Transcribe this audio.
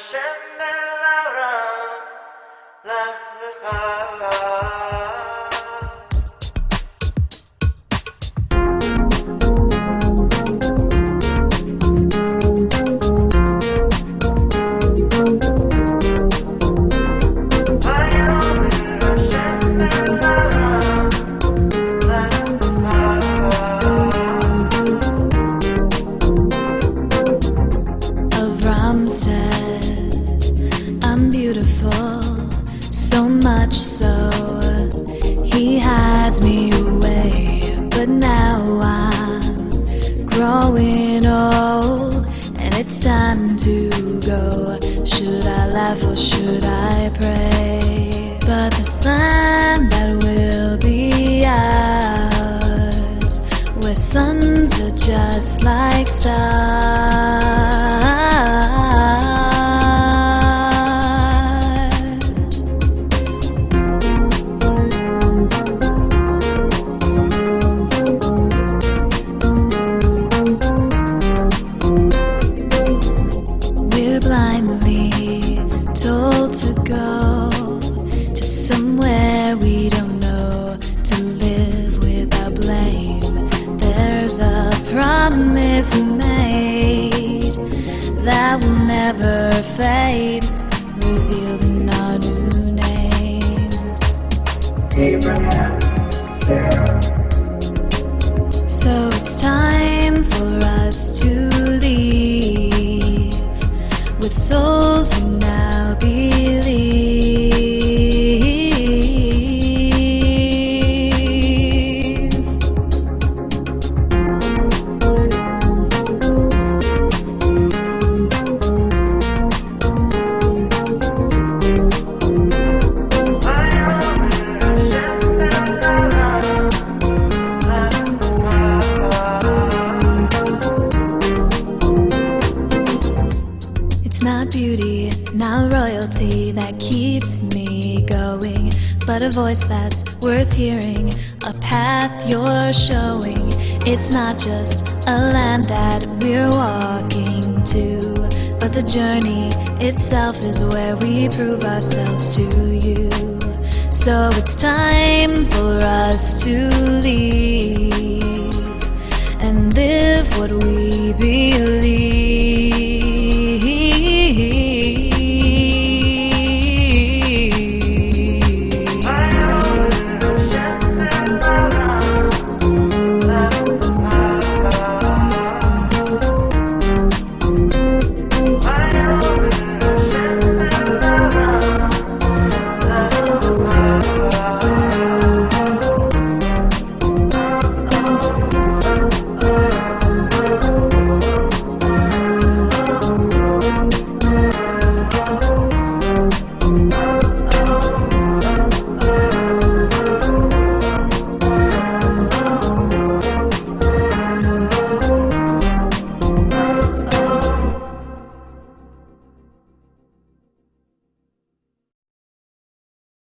Hashem Belara, Lech Lecha. Much so he hides me away. But now I'm growing old, and it's time to go. Should I laugh or should I pray? But the land that will be ours, where suns are just like stars. Promise made that will never fade, revealed in our new names. Abraham, Sarah, So it's time for us It's not beauty, not royalty that keeps me going, but a voice that's worth hearing, a path you're showing. It's not just a land that we're walking to, but the journey itself is where we prove ourselves to you. So it's time for us to leave and live what we believe.